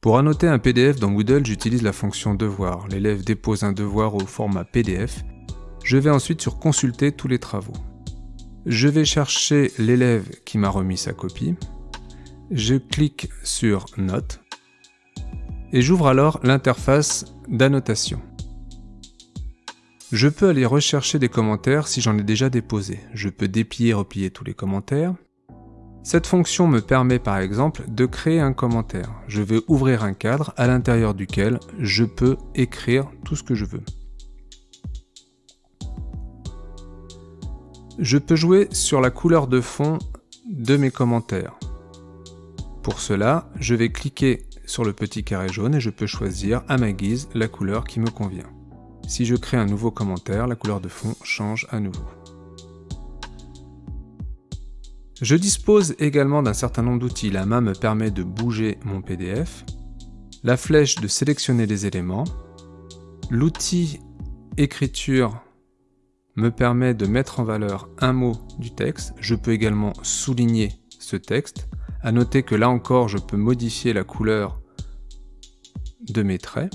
Pour annoter un PDF dans Moodle, j'utilise la fonction devoir. L'élève dépose un devoir au format PDF. Je vais ensuite sur consulter tous les travaux. Je vais chercher l'élève qui m'a remis sa copie. Je clique sur Notes et j'ouvre alors l'interface d'annotation. Je peux aller rechercher des commentaires si j'en ai déjà déposé. Je peux déplier et replier tous les commentaires. Cette fonction me permet par exemple de créer un commentaire. Je vais ouvrir un cadre à l'intérieur duquel je peux écrire tout ce que je veux. Je peux jouer sur la couleur de fond de mes commentaires. Pour cela, je vais cliquer sur le petit carré jaune et je peux choisir à ma guise la couleur qui me convient. Si je crée un nouveau commentaire, la couleur de fond change à nouveau. Je dispose également d'un certain nombre d'outils. La main me permet de bouger mon PDF, la flèche de sélectionner les éléments, l'outil écriture me permet de mettre en valeur un mot du texte. Je peux également souligner ce texte. À noter que là encore, je peux modifier la couleur de mes traits.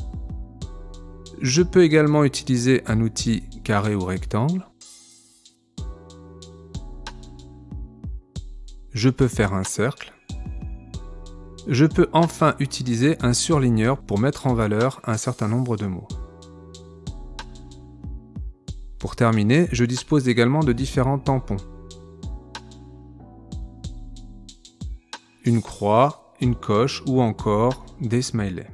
Je peux également utiliser un outil carré ou rectangle. Je peux faire un cercle. Je peux enfin utiliser un surligneur pour mettre en valeur un certain nombre de mots. Pour terminer, je dispose également de différents tampons. Une croix, une coche ou encore des smileys.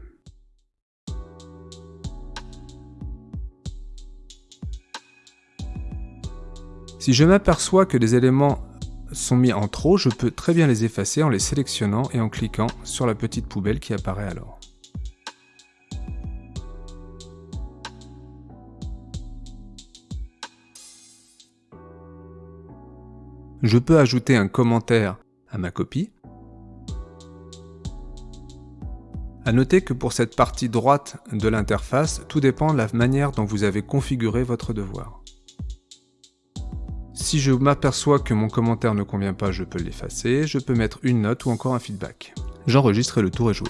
Si je m'aperçois que des éléments sont mis en trop, je peux très bien les effacer en les sélectionnant et en cliquant sur la petite poubelle qui apparaît alors. Je peux ajouter un commentaire à ma copie. A noter que pour cette partie droite de l'interface, tout dépend de la manière dont vous avez configuré votre devoir. Si je m'aperçois que mon commentaire ne convient pas, je peux l'effacer, je peux mettre une note ou encore un feedback. J'enregistre et le tour est joué.